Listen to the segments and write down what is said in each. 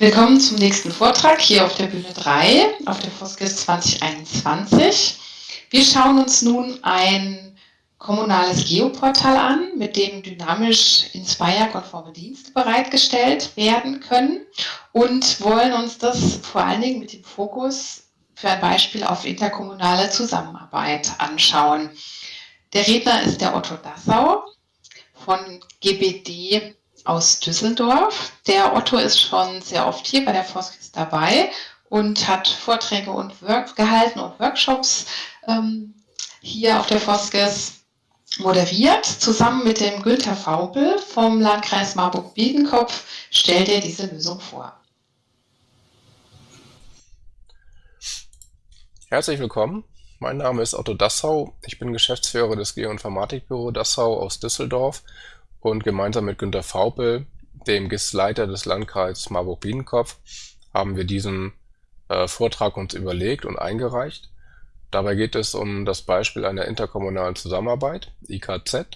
Willkommen zum nächsten Vortrag hier auf der Bühne 3 auf der Foskis 2021. Wir schauen uns nun ein kommunales Geoportal an, mit dem dynamisch Inspire-konforme Dienste bereitgestellt werden können und wollen uns das vor allen Dingen mit dem Fokus für ein Beispiel auf interkommunale Zusammenarbeit anschauen. Der Redner ist der Otto Dassau von GBD aus Düsseldorf. Der Otto ist schon sehr oft hier bei der Foskis dabei und hat Vorträge und Work gehalten und Workshops ähm, hier auf der Foskis moderiert. Zusammen mit dem Günther Faubel vom Landkreis Marburg-Biedenkopf stellt er diese Lösung vor. Herzlich willkommen. Mein Name ist Otto Dassau. Ich bin Geschäftsführer des Geoinformatikbüro Dassau aus Düsseldorf und gemeinsam mit Günter Faupel, dem GIS-Leiter des Landkreises Marburg-Biedenkopf, haben wir diesen äh, Vortrag uns überlegt und eingereicht. Dabei geht es um das Beispiel einer interkommunalen Zusammenarbeit, IKZ,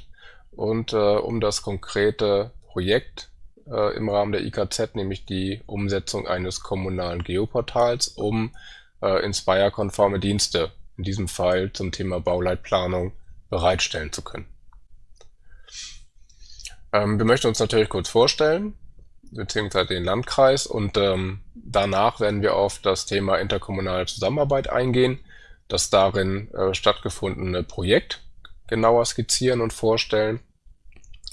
und äh, um das konkrete Projekt äh, im Rahmen der IKZ, nämlich die Umsetzung eines kommunalen Geoportals, um äh, Inspire-konforme Dienste, in diesem Fall zum Thema Bauleitplanung, bereitstellen zu können. Ähm, wir möchten uns natürlich kurz vorstellen, beziehungsweise den Landkreis und ähm, danach werden wir auf das Thema interkommunale Zusammenarbeit eingehen, das darin äh, stattgefundene Projekt genauer skizzieren und vorstellen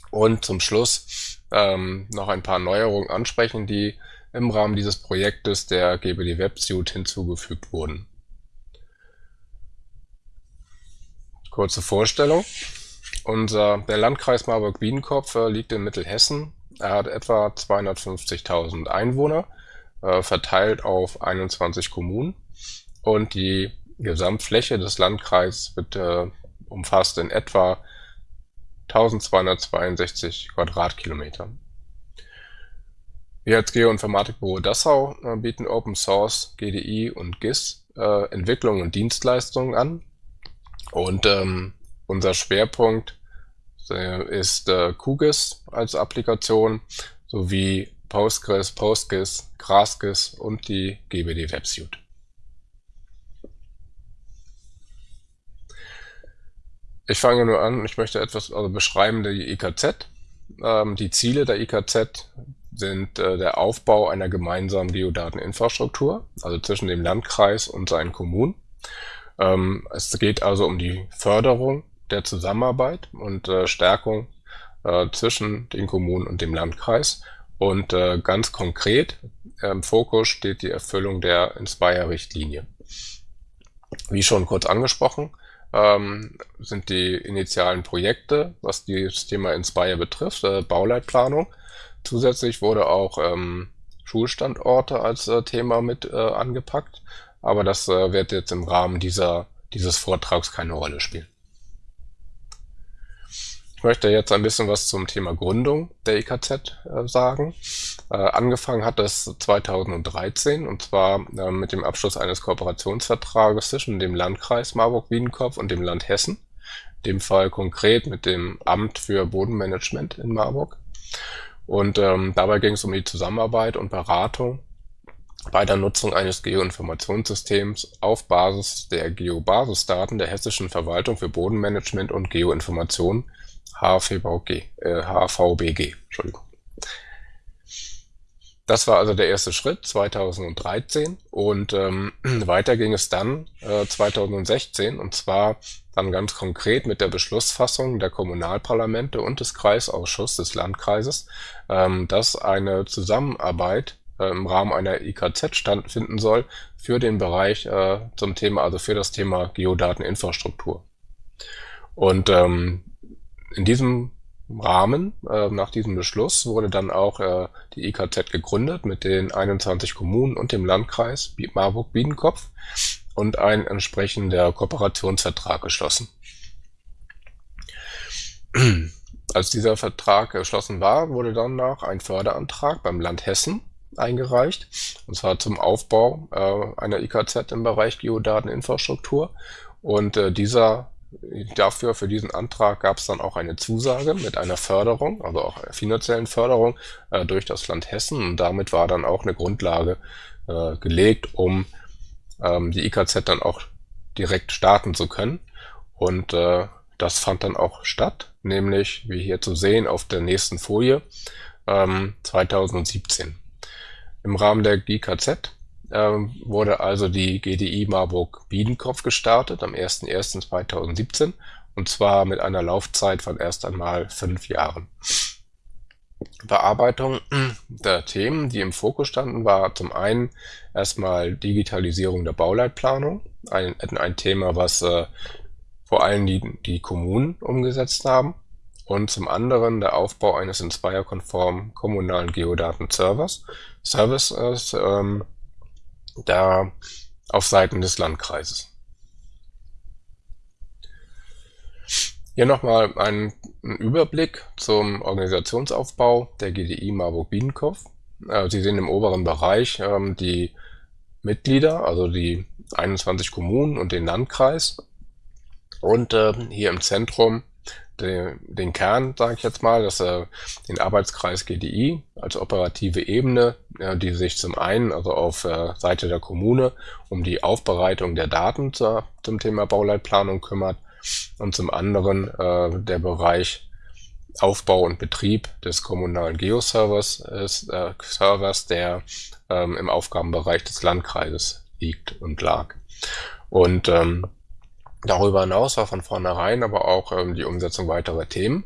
und zum Schluss ähm, noch ein paar Neuerungen ansprechen, die im Rahmen dieses Projektes der GBD WebSuite hinzugefügt wurden. Kurze Vorstellung. Unser, der Landkreis Marburg-Biedenkopf äh, liegt in Mittelhessen. Er hat etwa 250.000 Einwohner, äh, verteilt auf 21 Kommunen. Und die Gesamtfläche des Landkreises wird, äh, umfasst in etwa 1262 Quadratkilometer. Wir als Geoinformatikbüro Dassau äh, bieten Open Source, GDI und GIS äh, Entwicklung und Dienstleistungen an. Und ähm, unser Schwerpunkt äh, ist äh, QGIS als Applikation sowie Postgres, PostGIS, GrassGIS und die GBD WebSuite. Ich fange nur an, ich möchte etwas also beschreiben die IKZ. Ähm, die Ziele der IKZ sind äh, der Aufbau einer gemeinsamen Geodateninfrastruktur, also zwischen dem Landkreis und seinen Kommunen. Ähm, es geht also um die Förderung der Zusammenarbeit und äh, Stärkung äh, zwischen den Kommunen und dem Landkreis. Und äh, ganz konkret im Fokus steht die Erfüllung der Inspire-Richtlinie. Wie schon kurz angesprochen, ähm, sind die initialen Projekte, was das Thema Inspire betrifft, äh, Bauleitplanung. Zusätzlich wurde auch ähm, Schulstandorte als äh, Thema mit äh, angepackt, aber das wird jetzt im Rahmen dieser, dieses Vortrags keine Rolle spielen. Ich möchte jetzt ein bisschen was zum Thema Gründung der IKZ äh, sagen. Äh, angefangen hat es 2013 und zwar äh, mit dem Abschluss eines Kooperationsvertrages zwischen dem Landkreis Marburg-Biedenkopf und dem Land Hessen. In dem Fall konkret mit dem Amt für Bodenmanagement in Marburg. Und ähm, dabei ging es um die Zusammenarbeit und Beratung bei der Nutzung eines Geoinformationssystems auf Basis der Geobasisdaten der Hessischen Verwaltung für Bodenmanagement und Geoinformation HVBG, äh, HVBG, Entschuldigung. Das war also der erste Schritt 2013 und ähm, weiter ging es dann äh, 2016 und zwar dann ganz konkret mit der Beschlussfassung der Kommunalparlamente und des Kreisausschusses des Landkreises, ähm, dass eine Zusammenarbeit äh, im Rahmen einer IKZ stattfinden soll für den Bereich äh, zum Thema, also für das Thema Geodateninfrastruktur. Und ähm, in diesem Rahmen, äh, nach diesem Beschluss, wurde dann auch äh, die IKZ gegründet mit den 21 Kommunen und dem Landkreis Marburg-Biedenkopf und ein entsprechender Kooperationsvertrag geschlossen. Als dieser Vertrag geschlossen war, wurde danach ein Förderantrag beim Land Hessen eingereicht, und zwar zum Aufbau äh, einer IKZ im Bereich Geodateninfrastruktur. Und äh, dieser dafür, für diesen Antrag gab es dann auch eine Zusage mit einer Förderung, also auch einer finanziellen Förderung äh, durch das Land Hessen. Und damit war dann auch eine Grundlage äh, gelegt, um ähm, die IKZ dann auch direkt starten zu können. Und äh, das fand dann auch statt, nämlich wie hier zu sehen auf der nächsten Folie ähm, 2017. Im Rahmen der GKZ ähm, wurde also die GDI Marburg Biedenkopf gestartet am 01.01.2017 und zwar mit einer Laufzeit von erst einmal fünf Jahren. Bearbeitung der Themen, die im Fokus standen, war zum einen erstmal Digitalisierung der Bauleitplanung, ein, ein Thema, was äh, vor allem die, die Kommunen umgesetzt haben und zum anderen der Aufbau eines Inspire-konformen kommunalen Geodaten-Servers, Services, ähm, da auf Seiten des Landkreises. Hier nochmal ein, Überblick zum Organisationsaufbau der GDI Marburg-Biedenkopf. Äh, Sie sehen im oberen Bereich ähm, die Mitglieder, also die 21 Kommunen und den Landkreis. Und äh, hier im Zentrum den, den Kern, sage ich jetzt mal, dass er den Arbeitskreis GDI als operative Ebene, ja, die sich zum einen also auf äh, Seite der Kommune um die Aufbereitung der Daten zur, zum Thema Bauleitplanung kümmert und zum anderen äh, der Bereich Aufbau und Betrieb des kommunalen Geoservers ist, äh, Servers, der ähm, im Aufgabenbereich des Landkreises liegt und lag. Und ähm, Darüber hinaus war von vornherein aber auch ähm, die Umsetzung weiterer Themen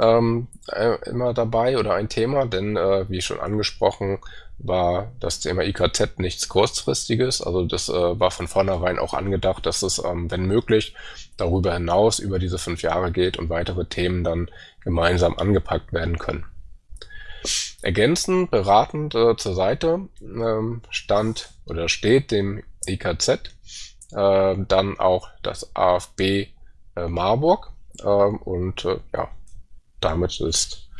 ähm, äh, immer dabei oder ein Thema, denn äh, wie schon angesprochen war das Thema IKZ nichts kurzfristiges. Also das äh, war von vornherein auch angedacht, dass es, ähm, wenn möglich, darüber hinaus über diese fünf Jahre geht und weitere Themen dann gemeinsam angepackt werden können. Ergänzend, beratend äh, zur Seite ähm, stand oder steht dem IKZ äh, dann auch das AFB äh, Marburg äh, und ja, damit ist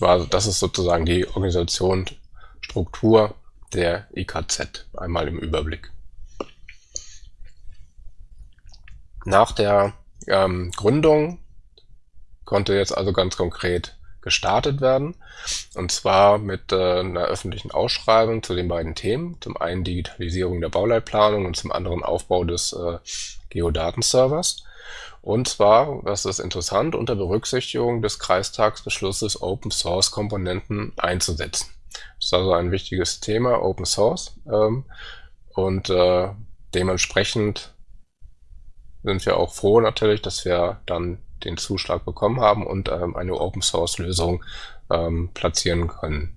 war das ist sozusagen die Organisationsstruktur der IKZ einmal im Überblick. Nach der ähm, Gründung konnte jetzt also ganz konkret gestartet werden. Und zwar mit äh, einer öffentlichen Ausschreibung zu den beiden Themen. Zum einen Digitalisierung der Bauleitplanung und zum anderen Aufbau des äh, Geodatenservers. Und zwar, das ist interessant, unter Berücksichtigung des Kreistagsbeschlusses Open Source Komponenten einzusetzen. Das ist also ein wichtiges Thema, Open Source. Ähm, und äh, dementsprechend sind wir auch froh natürlich, dass wir dann den Zuschlag bekommen haben und ähm, eine Open-Source-Lösung ähm, platzieren können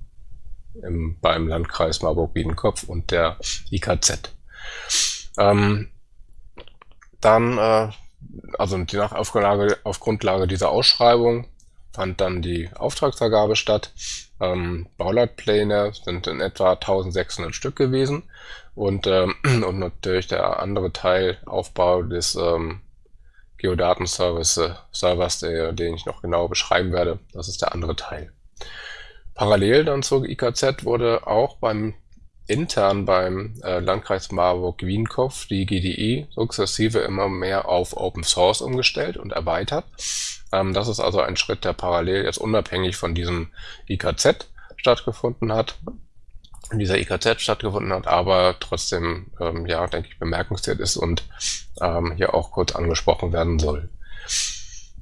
im, beim Landkreis Marburg-Biedenkopf und der IKZ. Ähm, dann, äh, also die nach Auflage, auf Grundlage dieser Ausschreibung fand dann die Auftragsvergabe statt. Ähm, Bauleitpläne sind in etwa 1600 Stück gewesen und, ähm, und natürlich der andere Teil Aufbau des ähm, Geodatenservice äh, Servers, der, den ich noch genau beschreiben werde. Das ist der andere Teil. Parallel dann zur IKZ wurde auch beim intern beim äh, Landkreis Marburg-Wienkopf die GDI sukzessive immer mehr auf Open Source umgestellt und erweitert. Ähm, das ist also ein Schritt, der parallel jetzt unabhängig von diesem IKZ stattgefunden hat in dieser IKZ stattgefunden hat, aber trotzdem, ähm, ja, denke ich, bemerkenswert ist und ähm, hier auch kurz angesprochen werden soll.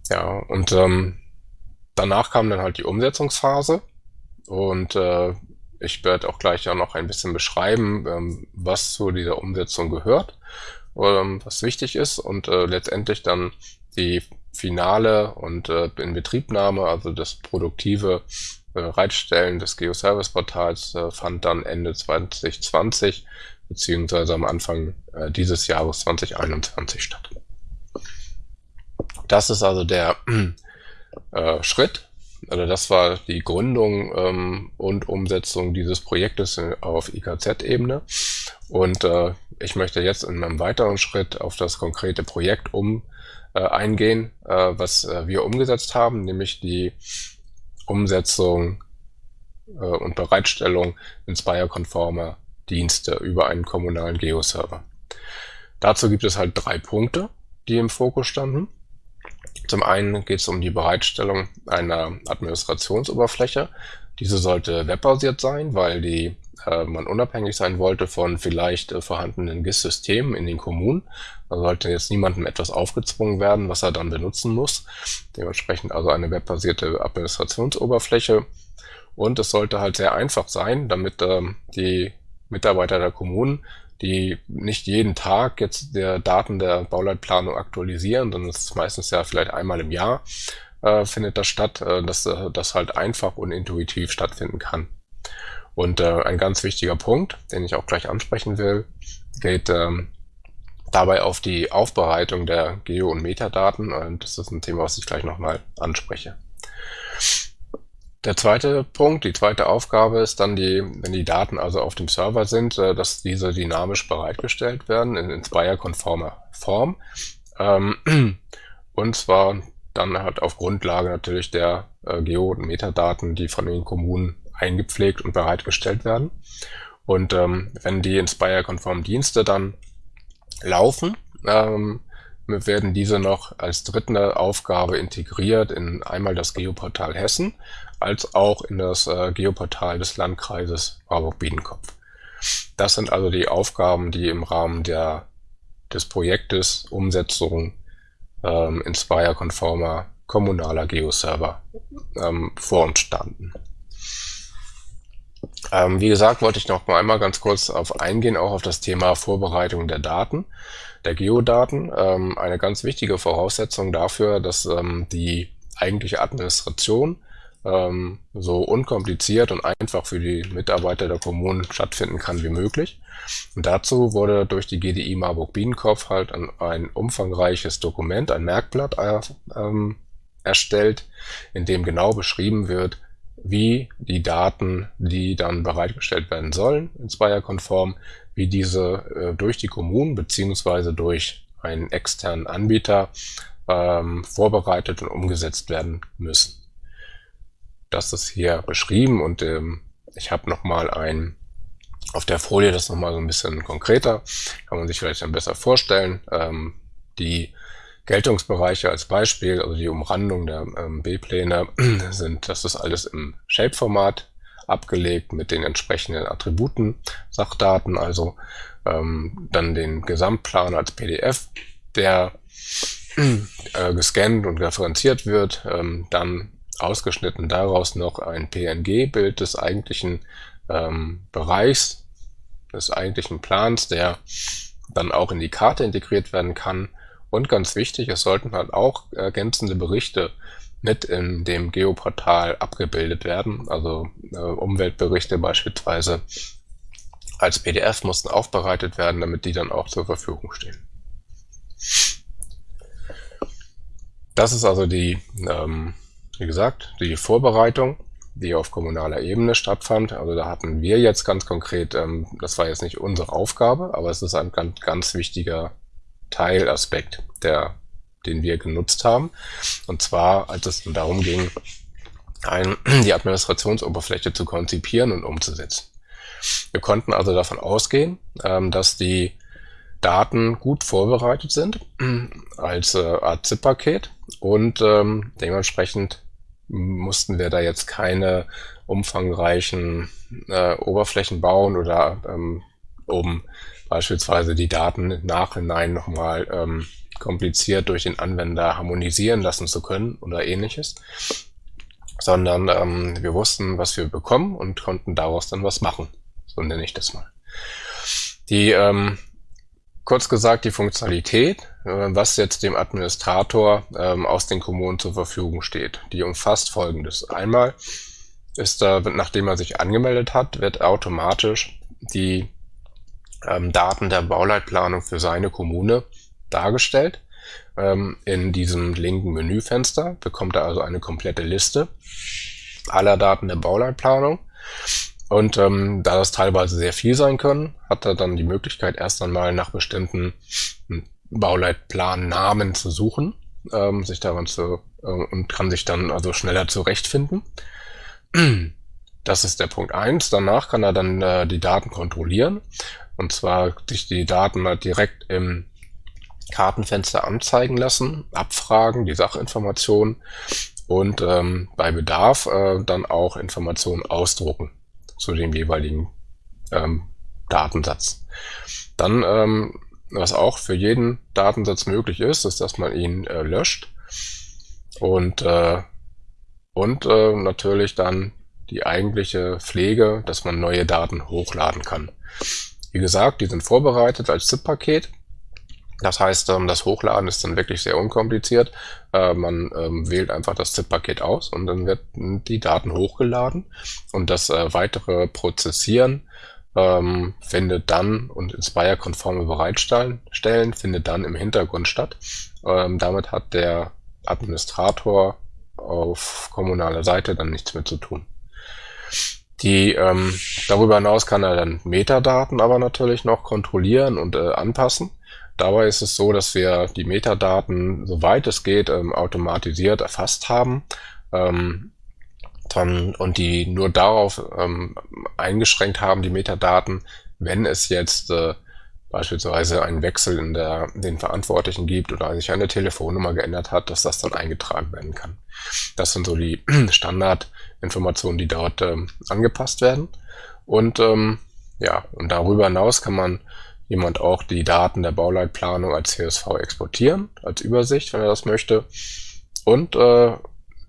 Ja, und ähm, danach kam dann halt die Umsetzungsphase und äh, ich werde auch gleich ja noch ein bisschen beschreiben, ähm, was zu dieser Umsetzung gehört, ähm, was wichtig ist und äh, letztendlich dann die finale und äh, Inbetriebnahme, also das produktive Bereitstellen des Geoservice-Portals äh, fand dann Ende 2020 beziehungsweise am Anfang äh, dieses Jahres 2021 statt. Das ist also der äh, Schritt. Also das war die Gründung ähm, und Umsetzung dieses Projektes auf IKZ-Ebene. Und äh, ich möchte jetzt in einem weiteren Schritt auf das konkrete Projekt um äh, eingehen, äh, was äh, wir umgesetzt haben, nämlich die Umsetzung äh, und Bereitstellung Inspire-konformer Dienste über einen kommunalen Geo-Server. Dazu gibt es halt drei Punkte. die im Fokus standen. Zum einen geht es um die Bereitstellung einer Administrationsoberfläche. Diese sollte webbasiert sein, weil die äh, man unabhängig sein wollte von vielleicht äh, vorhandenen GIS-Systemen in den Kommunen. Da sollte jetzt niemandem etwas aufgezwungen werden, was er dann benutzen muss. Dementsprechend also eine webbasierte Administrationsoberfläche. Und es sollte halt sehr einfach sein, damit ähm, die Mitarbeiter der Kommunen, die nicht jeden Tag jetzt der Daten der Bauleitplanung aktualisieren, sondern es ist meistens ja vielleicht einmal im Jahr, äh, findet das statt, äh, dass äh, das halt einfach und intuitiv stattfinden kann. Und äh, ein ganz wichtiger Punkt, den ich auch gleich ansprechen will, geht ähm, dabei auf die Aufbereitung der Geo- und Metadaten. Und das ist ein Thema, was ich gleich nochmal anspreche. Der zweite Punkt, die zweite Aufgabe ist dann die, wenn die Daten also auf dem Server sind, äh, dass diese dynamisch bereitgestellt werden in Inspire-konformer Form. Ähm, und zwar dann halt auf Grundlage natürlich der äh, Geo- und Metadaten, die von den Kommunen eingepflegt und bereitgestellt werden. Und ähm, wenn die Inspire-konformen Dienste dann laufen, ähm, werden diese noch als dritte Aufgabe integriert in einmal das Geoportal Hessen, als auch in das äh, Geoportal des Landkreises Marburg-Biedenkopf. Das sind also die Aufgaben, die im Rahmen der, des Projektes Umsetzung ähm, Inspire-konformer kommunaler Geoserver ähm, vor uns standen. Ähm, wie gesagt, wollte ich noch mal einmal ganz kurz auf eingehen, auch auf das Thema Vorbereitung der Daten, der Geodaten. Ähm, eine ganz wichtige Voraussetzung dafür, dass ähm, die eigentliche Administration ähm, so unkompliziert und einfach für die Mitarbeiter der Kommunen stattfinden kann wie möglich. Und dazu wurde durch die GDI Marburg-Biedenkopf halt ein, ein, umfangreiches Dokument, ein Merkblatt äh, ähm, erstellt, in dem genau beschrieben wird, wie die Daten, die dann bereitgestellt werden sollen, in Zweier-konform, wie diese äh, durch die Kommunen beziehungsweise durch einen externen Anbieter ähm, vorbereitet und umgesetzt werden müssen. Das ist hier beschrieben und ähm, ich habe nochmal ein auf der Folie das nochmal so ein bisschen konkreter, kann man sich vielleicht dann besser vorstellen. Ähm, die Geltungsbereiche als Beispiel, also die Umrandung der ähm, B-Pläne sind, das ist alles im Shape-Format abgelegt mit den entsprechenden Attributen, Sachdaten, also ähm, dann den Gesamtplan als PDF, der äh, gescannt und referenziert wird, ähm, dann ausgeschnitten daraus noch ein PNG-Bild des eigentlichen ähm, Bereichs, des eigentlichen Plans, der dann auch in die Karte integriert werden kann und ganz wichtig, es sollten halt auch ergänzende Berichte mit in dem Geoportal abgebildet werden. Also äh, Umweltberichte beispielsweise als PDF mussten aufbereitet werden, damit die dann auch zur Verfügung stehen. Das ist also die, ähm, wie gesagt, die Vorbereitung, die auf kommunaler Ebene stattfand. Also da hatten wir jetzt ganz konkret, ähm, das war jetzt nicht unsere Aufgabe, aber es ist ein ganz, ganz wichtiger Teilaspekt, der, den wir genutzt haben. Und zwar, als es darum ging, ein, die Administrationsoberfläche zu konzipieren und umzusetzen. Wir konnten also davon ausgehen, ähm, dass die Daten gut vorbereitet sind als äh, Art ZIP-Paket und ähm, dementsprechend mussten wir da jetzt keine umfangreichen äh, Oberflächen bauen oder ähm, um beispielsweise die Daten Nachhinein nochmal ähm, kompliziert durch den Anwender harmonisieren lassen zu können oder ähnliches, sondern ähm, wir wussten, was wir bekommen und konnten daraus dann was machen. So nenne ich das mal. Die, ähm, kurz gesagt, die Funktionalität, äh, was jetzt dem Administrator ähm, aus den Kommunen zur Verfügung steht, die umfasst folgendes. Einmal ist da, nachdem er sich angemeldet hat, wird automatisch die ähm, Daten der Bauleitplanung für seine Kommune dargestellt. Ähm, in diesem linken Menüfenster bekommt er also eine komplette Liste aller Daten der Bauleitplanung. Und ähm, da das teilweise sehr viel sein können, hat er dann die Möglichkeit, erst einmal nach bestimmten hm, Bauleitplannamen zu suchen, ähm, sich daran zu äh, und kann sich dann also schneller zurechtfinden. Das ist der Punkt eins. Danach kann er dann äh, die Daten kontrollieren. Und zwar sich die Daten halt direkt im Kartenfenster anzeigen lassen, abfragen, die Sachinformationen und ähm, bei Bedarf äh, dann auch Informationen ausdrucken zu dem jeweiligen ähm, Datensatz. Dann, ähm, was auch für jeden Datensatz möglich ist, ist, dass man ihn äh, löscht und, äh, und äh, natürlich dann die eigentliche Pflege, dass man neue Daten hochladen kann. Wie gesagt, die sind vorbereitet als ZIP-Paket. Das heißt, ähm, das Hochladen ist dann wirklich sehr unkompliziert. Äh, man ähm, wählt einfach das ZIP-Paket aus und dann werden die Daten hochgeladen und das äh, weitere Prozessieren ähm, findet dann und Inspire-konforme Bereitstellen findet dann im Hintergrund statt. Damit hat der Administrator auf kommunaler Seite dann nichts mehr zu tun. Die, darüber hinaus kann er dann Metadaten aber natürlich noch kontrollieren und äh, anpassen. Dabei ist es so, dass wir die Metadaten, soweit es geht, ähm, automatisiert erfasst haben ähm, dann, und die nur darauf ähm, eingeschränkt haben, die Metadaten, wenn es jetzt äh, beispielsweise einen Wechsel in der, den Verantwortlichen gibt oder sich eine Telefonnummer geändert hat, dass das dann eingetragen werden kann. Das sind so die Standardinformationen, die dort ähm, angepasst werden. Und ähm, ja, und darüber hinaus kann man jemand auch die Daten der Bauleitplanung als CSV exportieren, als Übersicht, wenn er das möchte. Und äh,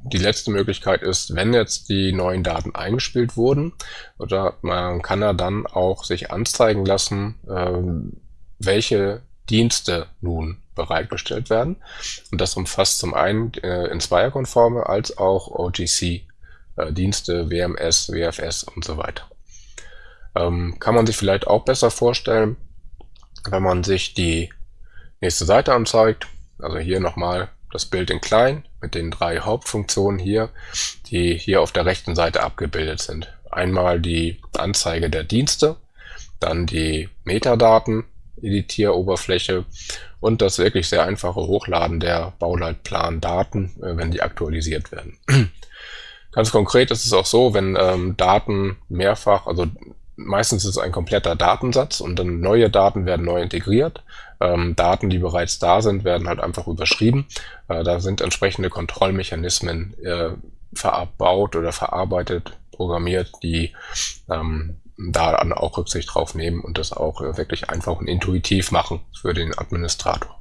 die letzte Möglichkeit ist, wenn jetzt die neuen Daten eingespielt wurden, oder man kann er dann auch sich anzeigen lassen, äh, welche Dienste nun bereitgestellt werden. Und das umfasst zum einen äh, Inspire-konforme als auch OGC-Dienste, äh, WMS, WFS und so weiter. Ähm, kann man sich vielleicht auch besser vorstellen, wenn man sich die nächste Seite anzeigt. Also hier nochmal das Bild in klein mit den drei Hauptfunktionen hier, die hier auf der rechten Seite abgebildet sind. Einmal die Anzeige der Dienste, dann die Metadaten, Editieroberfläche und das wirklich sehr einfache Hochladen der Bauleitplan-Daten, äh, wenn die aktualisiert werden. Ganz konkret ist es auch so, wenn ähm, Daten mehrfach, also meistens ist es ein kompletter Datensatz und dann neue Daten werden neu integriert. Ähm, Daten, die bereits da sind, werden halt einfach überschrieben. Äh, da sind entsprechende Kontrollmechanismen äh, verbaut oder verarbeitet, programmiert, die ähm, da dann auch Rücksicht drauf nehmen und das auch äh, wirklich einfach und intuitiv machen für den Administrator.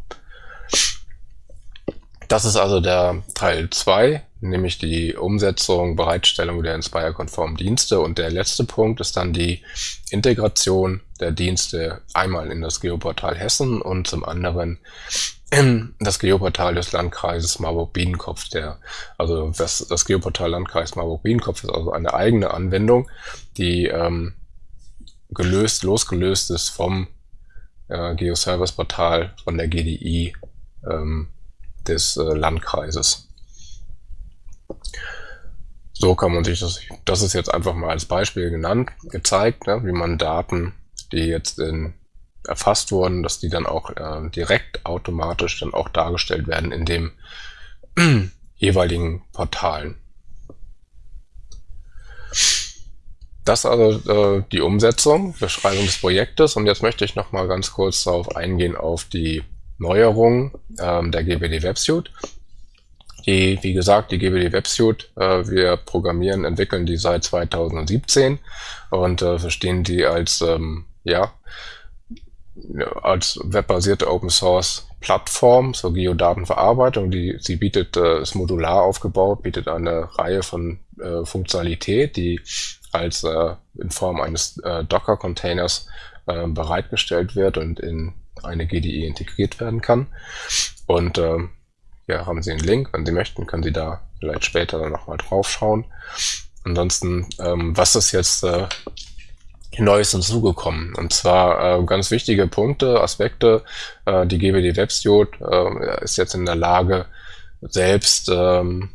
Das ist also der Teil 2, nämlich die Umsetzung, Bereitstellung der Inspire-konformen Dienste. Und der letzte Punkt ist dann die Integration der Dienste einmal in das Geoportal Hessen und zum anderen in das Geoportal des Landkreises Marburg-Biedenkopf. Also das, das Geoportal Landkreis Marburg-Biedenkopf ist also eine eigene Anwendung, die ähm, gelöst, losgelöst ist vom äh, Geoservice-Portal von der GDI ähm, des äh, Landkreises. So kann man sich das, das ist jetzt einfach mal als Beispiel genannt, gezeigt, ne, wie man Daten, die jetzt in, erfasst wurden, dass die dann auch äh, direkt automatisch dann auch dargestellt werden in dem jeweiligen Portalen. Das also äh, die Umsetzung, Beschreibung des Projektes und jetzt möchte ich noch mal ganz kurz darauf eingehen auf die Neuerung ähm, der GBD WebSuite. Die, wie gesagt, die GBD WebSuite, äh, wir programmieren, entwickeln die seit 2017 und äh, verstehen die als, ähm, ja, als webbasierte Open Source Plattform zur Geodatenverarbeitung. Die, sie bietet, äh, ist modular aufgebaut, bietet eine Reihe von äh, Funktionalität, die als äh, in Form eines äh, Docker-Containers äh, bereitgestellt wird und in eine GDE integriert werden kann. Und ähm, ja, haben Sie einen Link. Wenn Sie möchten, können Sie da vielleicht später dann nochmal drauf schauen. Ansonsten, ähm, was ist jetzt äh, Neues hinzugekommen? Und zwar äh, ganz wichtige Punkte, Aspekte. Äh, die GBD WebStude äh, ist jetzt in der Lage, selbst ähm,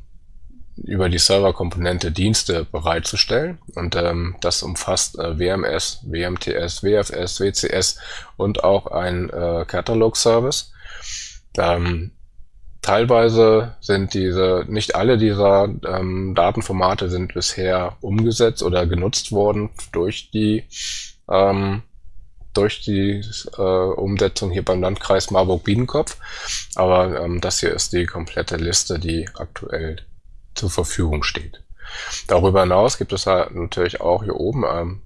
über die Serverkomponente Dienste bereitzustellen. Und ähm, das umfasst äh, WMS, WMTS, WFS, WCS und auch ein äh, Catalog-Service. Ähm, teilweise sind diese, nicht alle dieser ähm, Datenformate sind bisher umgesetzt oder genutzt worden durch die ähm, durch die äh, Umsetzung hier beim Landkreis Marburg-Biedenkopf. Aber ähm, das hier ist die komplette Liste, die aktuell zur Verfügung steht. Darüber hinaus gibt es halt natürlich auch hier oben ähm,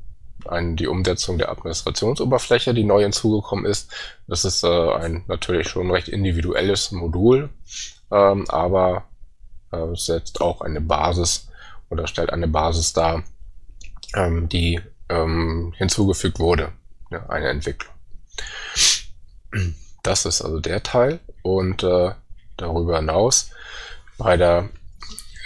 ein, die Umsetzung der Administrationsoberfläche, die neu hinzugekommen ist. Das ist äh, ein natürlich schon recht individuelles Modul, ähm, aber äh, setzt auch eine Basis oder stellt eine Basis dar, ähm, die ähm, hinzugefügt wurde, ja, eine Entwicklung. Das ist also der Teil und äh, darüber hinaus bei der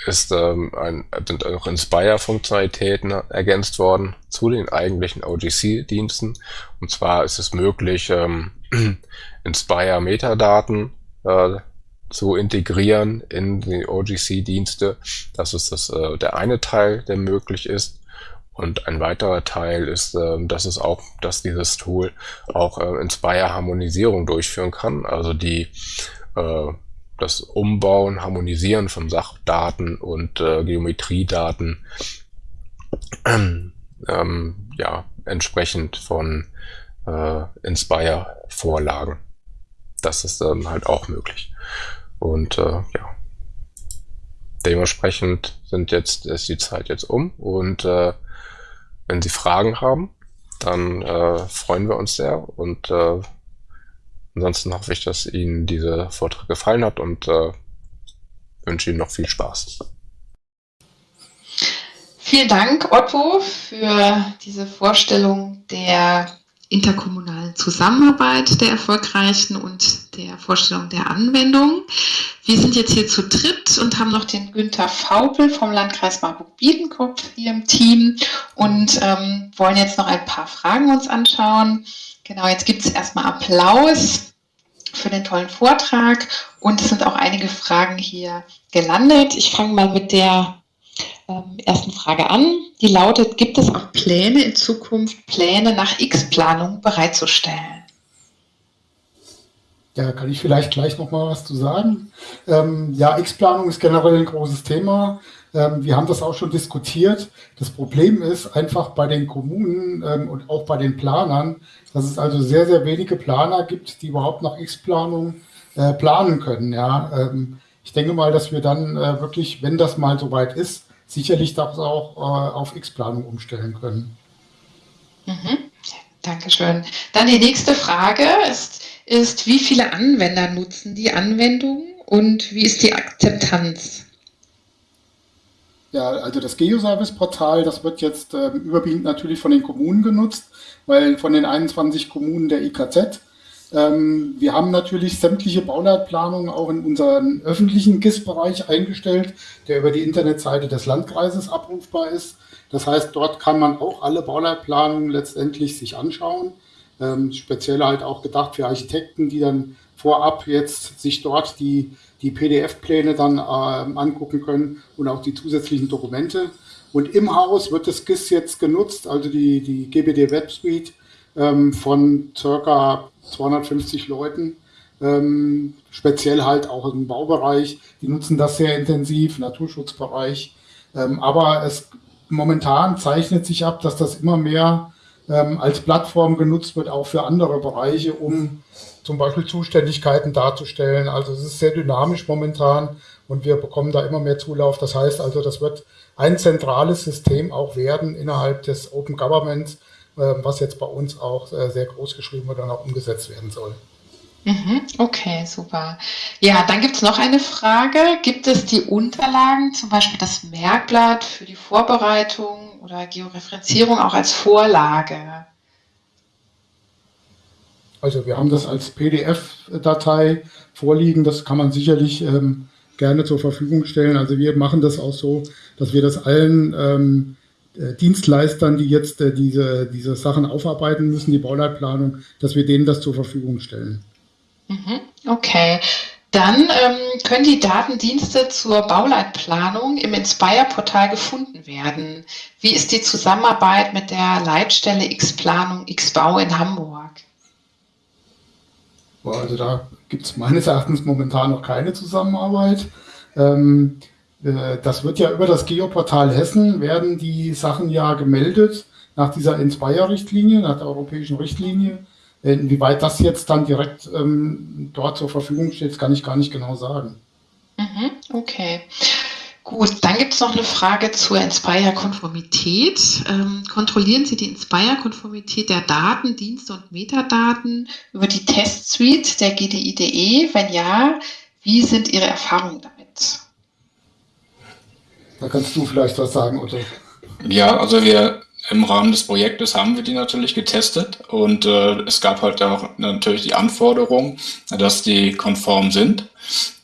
ist, ähm, ein, sind auch Inspire-Funktionalitäten ergänzt worden zu den eigentlichen OGC-Diensten. Und zwar ist es möglich, ähm, Inspire-Metadaten äh, zu integrieren in die OGC-Dienste. Das ist das, äh, der eine Teil, der möglich ist. Und ein weiterer Teil ist, äh, dass es auch, dass dieses Tool auch äh, Inspire-Harmonisierung durchführen kann. Also die äh, das Umbauen, Harmonisieren von Sachdaten und äh, Geometriedaten ähm, ja, entsprechend von äh, Inspire-Vorlagen. Das ist ähm, halt auch möglich. Und äh, ja, dementsprechend sind jetzt, ist die Zeit jetzt um und äh, wenn Sie Fragen haben, dann äh, freuen wir uns sehr und äh, Ansonsten hoffe ich, dass Ihnen dieser Vortrag gefallen hat und äh, wünsche Ihnen noch viel Spaß. Vielen Dank, Otto, für diese Vorstellung der interkommunalen Zusammenarbeit der erfolgreichen und der Vorstellung der Anwendung. Wir sind jetzt hier zu dritt und haben noch den Günther Faupel vom Landkreis Marburg-Biedenkopf hier im Team und ähm, wollen jetzt noch ein paar Fragen uns anschauen. Genau, jetzt gibt es erstmal Applaus für den tollen Vortrag und es sind auch einige Fragen hier gelandet. Ich fange mal mit der ähm, ersten Frage an. Die lautet, gibt es auch Pläne in Zukunft, Pläne nach X-Planung bereitzustellen? Ja, kann ich vielleicht gleich noch mal was zu sagen. Ähm, ja, X-Planung ist generell ein großes Thema. Ähm, wir haben das auch schon diskutiert. Das Problem ist einfach bei den Kommunen ähm, und auch bei den Planern, dass es also sehr, sehr wenige Planer gibt, die überhaupt nach X-Planung äh, planen können. Ja, ähm, ich denke mal, dass wir dann äh, wirklich, wenn das mal soweit ist, sicherlich das auch äh, auf X-Planung umstellen können. Mhm. Dankeschön. Dann die nächste Frage ist, ist, wie viele Anwender nutzen die Anwendung und wie ist die Akzeptanz? Ja, also das Geoservice-Portal, das wird jetzt äh, überwiegend natürlich von den Kommunen genutzt, weil von den 21 Kommunen der IKZ. Ähm, wir haben natürlich sämtliche Bauleitplanungen auch in unseren öffentlichen GIS-Bereich eingestellt, der über die Internetseite des Landkreises abrufbar ist. Das heißt, dort kann man auch alle Bauleitplanungen letztendlich sich anschauen. Ähm, speziell halt auch gedacht für Architekten, die dann vorab jetzt sich dort die die PDF-Pläne dann äh, angucken können und auch die zusätzlichen Dokumente. Und im Haus wird das GIS jetzt genutzt, also die, die GBD Web Suite ähm, von circa 250 Leuten, ähm, speziell halt auch im Baubereich. Die nutzen das sehr intensiv, Naturschutzbereich. Ähm, aber es momentan zeichnet sich ab, dass das immer mehr ähm, als Plattform genutzt wird, auch für andere Bereiche, um zum Beispiel Zuständigkeiten darzustellen. Also es ist sehr dynamisch momentan und wir bekommen da immer mehr Zulauf. Das heißt also, das wird ein zentrales System auch werden innerhalb des Open Governments, äh, was jetzt bei uns auch äh, sehr groß geschrieben wird und auch umgesetzt werden soll. Mhm, okay, super. Ja, dann gibt es noch eine Frage. Gibt es die Unterlagen, zum Beispiel das Merkblatt für die Vorbereitung oder Georeferenzierung auch als Vorlage? Also wir haben das als PDF-Datei vorliegen, das kann man sicherlich ähm, gerne zur Verfügung stellen. Also wir machen das auch so, dass wir das allen ähm, äh, Dienstleistern, die jetzt äh, diese, diese Sachen aufarbeiten müssen, die Bauleitplanung, dass wir denen das zur Verfügung stellen. Mhm, okay. Dann ähm, können die Datendienste zur Bauleitplanung im Inspire-Portal gefunden werden. Wie ist die Zusammenarbeit mit der Leitstelle X-Planung X-Bau in Hamburg? Also da gibt es meines Erachtens momentan noch keine Zusammenarbeit. Ähm, äh, das wird ja über das Geoportal Hessen werden die Sachen ja gemeldet. nach dieser Inspire-Richtlinie, nach der europäischen Richtlinie. Inwieweit das jetzt dann direkt ähm, dort zur Verfügung steht, kann ich gar nicht genau sagen. Mhm, okay. Gut, dann gibt es noch eine Frage zur Inspire-Konformität. Ähm, kontrollieren Sie die Inspire-Konformität der Daten, Dienste und Metadaten über die Test-Suite der GDIDE? Wenn ja, wie sind Ihre Erfahrungen damit? Da kannst du vielleicht was sagen, Otto. Ja, also wir im Rahmen des Projektes haben wir die natürlich getestet und äh, es gab halt auch natürlich die Anforderung, dass die konform sind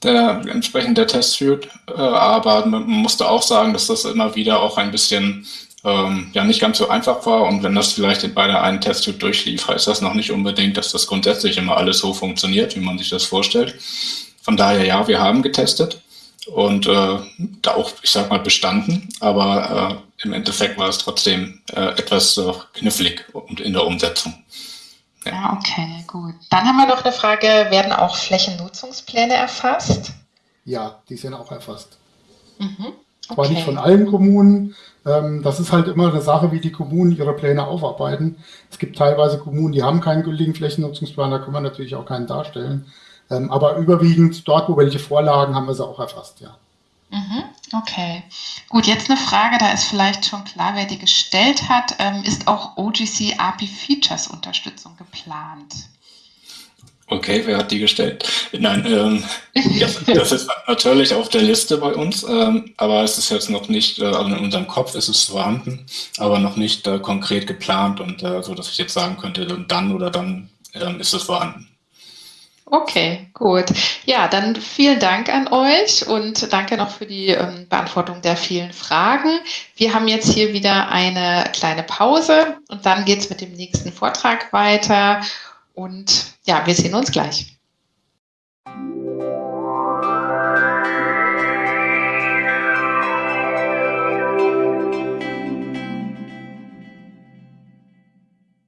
der entsprechend der Testsuite. Äh, aber man musste auch sagen, dass das immer wieder auch ein bisschen ähm, ja nicht ganz so einfach war. Und wenn das vielleicht bei der einen Testsuite durchlief, heißt das noch nicht unbedingt, dass das grundsätzlich immer alles so funktioniert, wie man sich das vorstellt. Von daher ja, wir haben getestet und äh, da auch, ich sag mal, bestanden, aber äh, im Endeffekt war es trotzdem äh, etwas äh, knifflig in der Umsetzung. Ja. Ah, okay, gut. Dann haben wir noch eine Frage, werden auch Flächennutzungspläne erfasst? Ja, die sind auch erfasst. Mhm. Okay. Zwar nicht von allen Kommunen. Ähm, das ist halt immer eine Sache, wie die Kommunen ihre Pläne aufarbeiten. Es gibt teilweise Kommunen, die haben keinen gültigen Flächennutzungsplan, da kann man natürlich auch keinen darstellen. Ähm, aber überwiegend dort, wo welche Vorlagen, haben wir sie auch erfasst, ja. Mhm. Okay, gut, jetzt eine Frage, da ist vielleicht schon klar, wer die gestellt hat. Ähm, ist auch OGC API Features Unterstützung geplant? Okay, wer hat die gestellt? Nein, ähm, ja, das ist natürlich auf der Liste bei uns, ähm, aber es ist jetzt noch nicht, äh, also in unserem Kopf ist es vorhanden, aber noch nicht äh, konkret geplant und äh, so, dass ich jetzt sagen könnte, dann oder dann ähm, ist es vorhanden. Okay, gut. Ja, dann vielen Dank an euch und danke noch für die ähm, Beantwortung der vielen Fragen. Wir haben jetzt hier wieder eine kleine Pause und dann geht es mit dem nächsten Vortrag weiter. Und ja, wir sehen uns gleich.